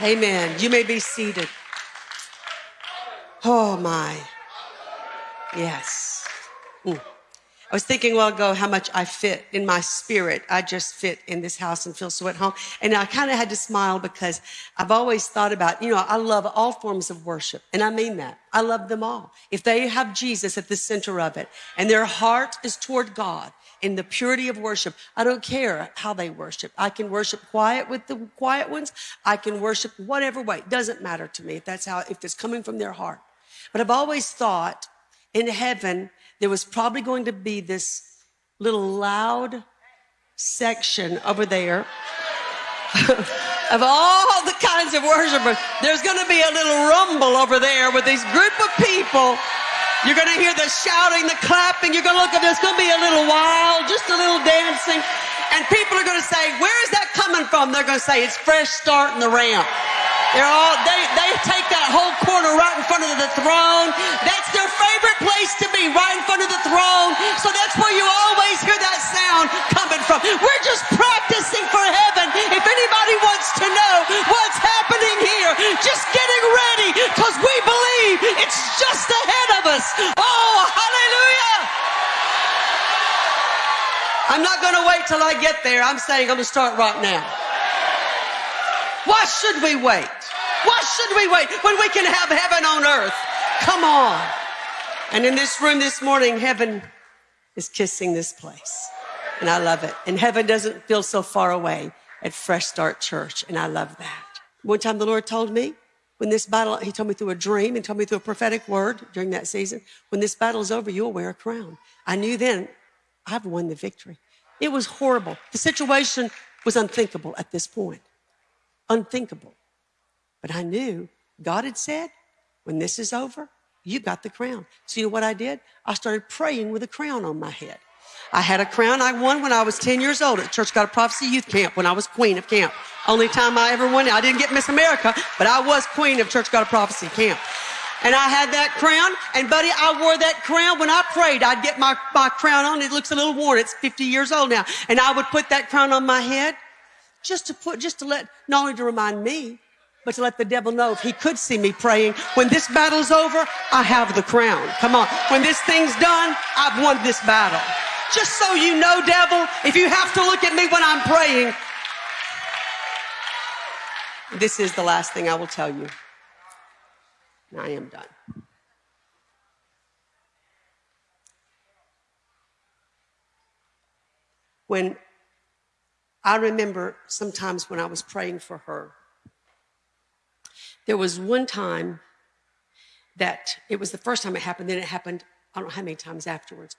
Amen. You may be seated. Oh my. Yes. Mm. I was thinking a while ago how much I fit in my spirit. I just fit in this house and feel so at home. And I kind of had to smile because I've always thought about, you know, I love all forms of worship. And I mean that. I love them all. If they have Jesus at the center of it and their heart is toward God in the purity of worship, I don't care how they worship. I can worship quiet with the quiet ones. I can worship whatever way. It doesn't matter to me if that's how, if it's coming from their heart. But I've always thought in heaven, there was probably going to be this little loud section over there of all the kinds of worshipers. There's going to be a little rumble over there with these group of people. You're going to hear the shouting, the clapping. You're going to look at there's going to be a little wild, just a little dancing. And people are going to say, Where is that coming from? They're going to say, It's fresh start in the ramp. They're all, they, they take that whole corner right in front of the throne. That's their favorite place to be, I'm not going to wait till I get there. I'm saying I'm going to start right now. Why should we wait? Why should we wait when we can have heaven on earth? Come on. And in this room this morning, heaven is kissing this place. And I love it. And heaven doesn't feel so far away at Fresh Start Church. And I love that. One time the Lord told me, when this battle, he told me through a dream and told me through a prophetic word during that season, when this battle is over, you'll wear a crown. I knew then I've won the victory. It was horrible. The situation was unthinkable at this point. Unthinkable. But I knew God had said, when this is over, you got the crown. So you know what I did? I started praying with a crown on my head. I had a crown I won when I was 10 years old at Church God of Prophecy Youth Camp when I was queen of camp. Only time I ever won. I didn't get Miss America, but I was queen of Church God of Prophecy Camp. And I had that crown, and buddy, I wore that crown. When I prayed, I'd get my, my crown on. It looks a little worn. It's 50 years old now. And I would put that crown on my head just to put, just to let, not only to remind me, but to let the devil know if he could see me praying, when this battle's over, I have the crown. Come on. When this thing's done, I've won this battle. Just so you know, devil, if you have to look at me when I'm praying, this is the last thing I will tell you. I am done. When I remember sometimes when I was praying for her, there was one time that it was the first time it happened, then it happened, I don't know how many times afterwards.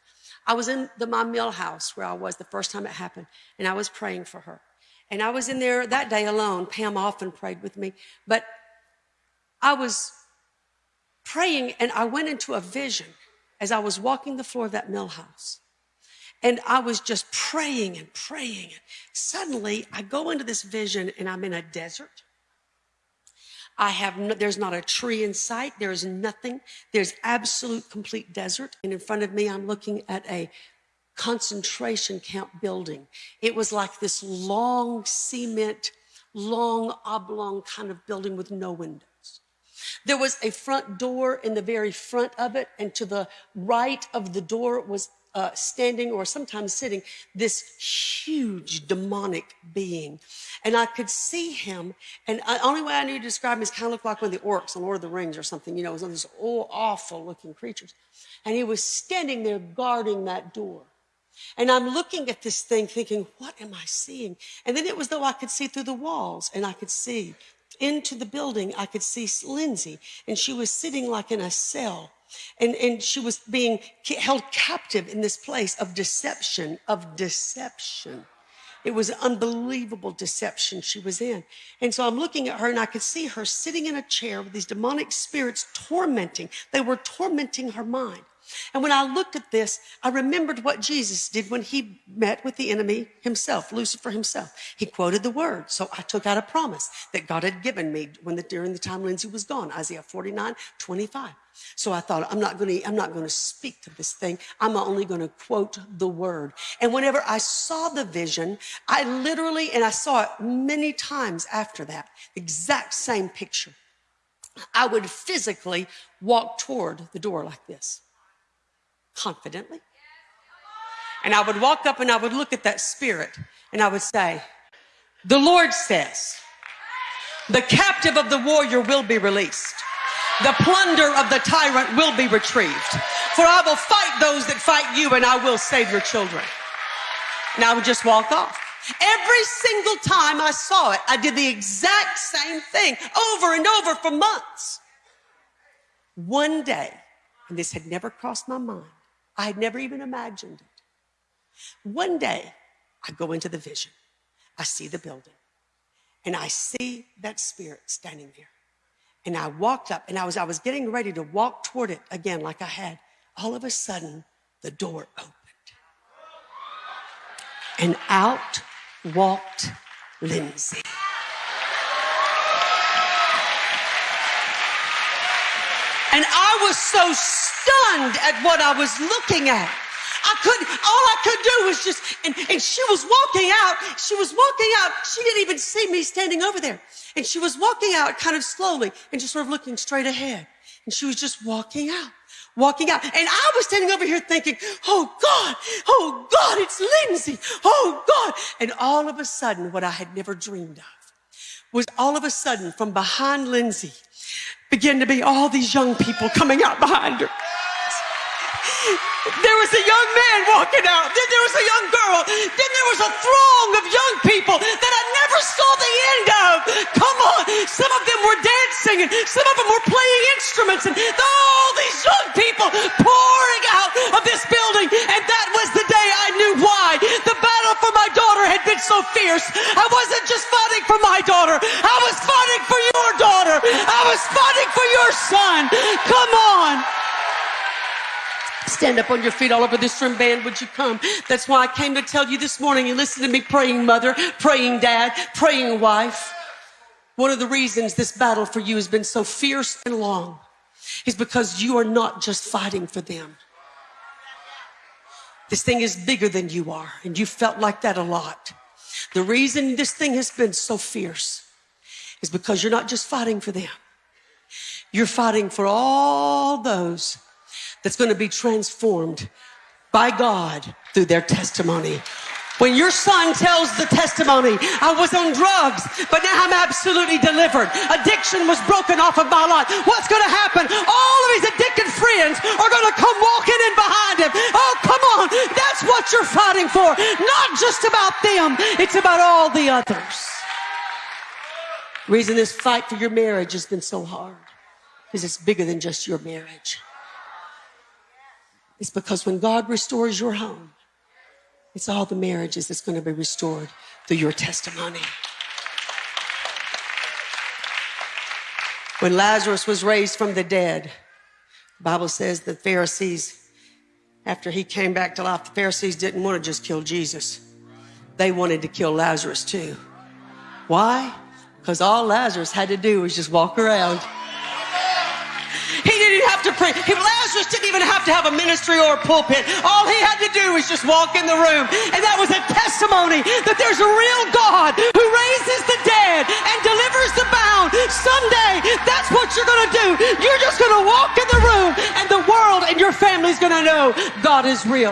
I was in the, my mill house where I was the first time it happened, and I was praying for her. And I was in there that day alone. Pam often prayed with me, but I was praying and I went into a vision as I was walking the floor of that mill house. And I was just praying and praying. And Suddenly, I go into this vision and I'm in a desert. I have no, there's not a tree in sight. There's nothing. There's absolute complete desert. And in front of me, I'm looking at a concentration camp building. It was like this long cement, long oblong kind of building with no windows. There was a front door in the very front of it, and to the right of the door was uh, standing or sometimes sitting this huge demonic being. And I could see him, and the only way I knew to describe him is kind of looked like one of the orcs on Lord of the Rings or something, you know, it was one of these oh, awful looking creatures. And he was standing there guarding that door. And I'm looking at this thing thinking, what am I seeing? And then it was though I could see through the walls and I could see into the building. I could see Lindsay and she was sitting like in a cell and, and she was being held captive in this place of deception, of deception. It was unbelievable deception she was in. And so I'm looking at her and I could see her sitting in a chair with these demonic spirits tormenting. They were tormenting her mind. And when I looked at this, I remembered what Jesus did when he met with the enemy himself, Lucifer himself. He quoted the word. So I took out a promise that God had given me when the, during the time Lindsay was gone, Isaiah 49, 25. So I thought, I'm not going to, I'm not going to speak to this thing. I'm only going to quote the word. And whenever I saw the vision, I literally, and I saw it many times after that, exact same picture. I would physically walk toward the door like this, confidently. And I would walk up and I would look at that spirit and I would say, The Lord says, the captive of the warrior will be released. The plunder of the tyrant will be retrieved. For I will fight those that fight you and I will save your children. And I would just walk off. Every single time I saw it, I did the exact same thing over and over for months. One day, and this had never crossed my mind, I had never even imagined it. One day, I go into the vision, I see the building, and I see that spirit standing there. And I walked up, and I was, I was getting ready to walk toward it again, like I had. All of a sudden, the door opened. And out walked Lindsay. And I was so stunned at what I was looking at. I couldn't, all I could do was just, and, and she was walking out. She was walking out. She didn't even see me standing over there. And she was walking out kind of slowly and just sort of looking straight ahead. And she was just walking out walking out. And I was standing over here thinking, oh God, oh God, it's Lindsay. Oh God. And all of a sudden, what I had never dreamed of was all of a sudden from behind Lindsay began to be all these young people coming out behind her. There was a young man walking out. Then there was a young girl. Then there was a throng fierce. I wasn't just fighting for my daughter. I was fighting for your daughter. I was fighting for your son. Come on. Stand up on your feet all over this room, band. Would you come? That's why I came to tell you this morning. You listen to me, praying mother, praying dad, praying wife. One of the reasons this battle for you has been so fierce and long is because you are not just fighting for them. This thing is bigger than you are, and you felt like that a lot. The reason this thing has been so fierce is because you're not just fighting for them. You're fighting for all those that's going to be transformed by God through their testimony. When your son tells the testimony, I was on drugs, but now I'm absolutely delivered. Addiction was broken off of my life. What's going to happen? All of his addicted friends are going to come walking in behind him. Oh, come on. That's what you're fighting for. Not just about them. It's about all the others. reason this fight for your marriage has been so hard is it's bigger than just your marriage. It's because when God restores your home, it's all the marriages that's going to be restored through your testimony. When Lazarus was raised from the dead, the Bible says the Pharisees, after he came back to life, the Pharisees didn't want to just kill Jesus. They wanted to kill Lazarus too. Why? Because all Lazarus had to do was just walk around to preach. Lazarus didn't even have to have a ministry or a pulpit. All he had to do was just walk in the room. And that was a testimony that there's a real God who raises the dead and delivers the bound. Someday, that's what you're going to do. You're just going to walk in the room and the world and your family's going to know God is real.